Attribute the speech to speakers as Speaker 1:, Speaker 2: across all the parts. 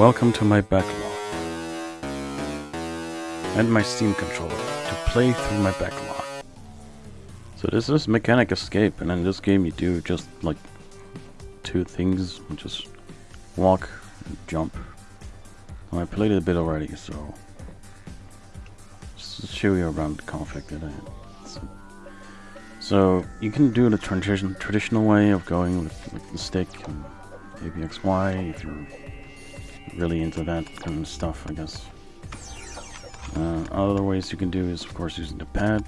Speaker 1: Welcome to my backlog. And my Steam controller to play through my backlog. So this is Mechanic Escape, and in this game you do just like two things, just walk and jump. Well, I played it a bit already, so just show you around the conflict that I so, so you can do the tradition, traditional way of going with, with the stick and ABXY if you're really into that kind of stuff, I guess. Uh, other ways you can do is, of course, using the pad.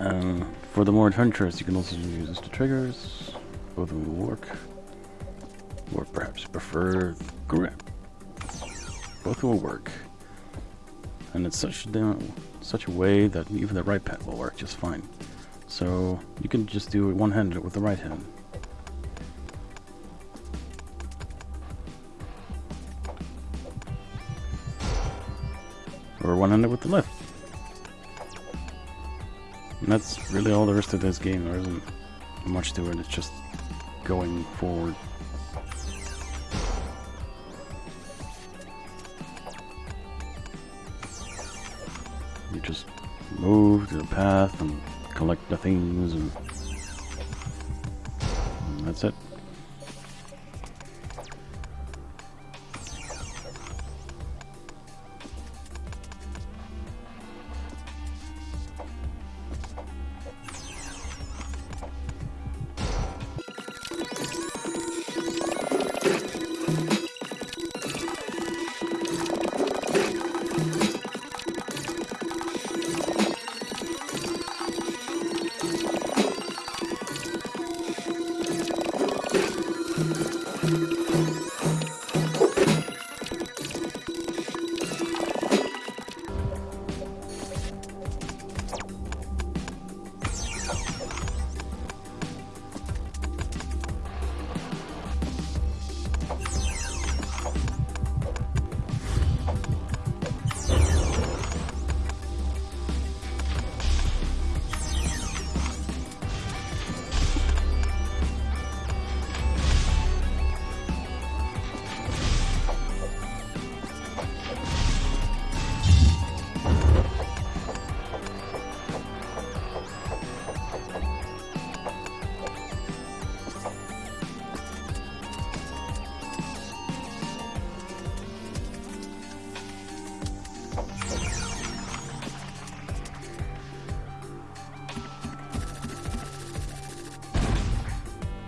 Speaker 1: Um, for the more adventurous, you can also use the triggers. Both of them will work. Or perhaps prefer grip. Both will work. And it's such a, such a way that even the right pad will work just fine. So you can just do it one-handed with the right hand. Or one-handed with the left. And that's really all there is to this game. There isn't much to it. It's just going forward. You just move to the path and collect the things and that's it.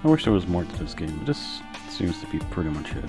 Speaker 1: I wish there was more to this game, but this seems to be pretty much it.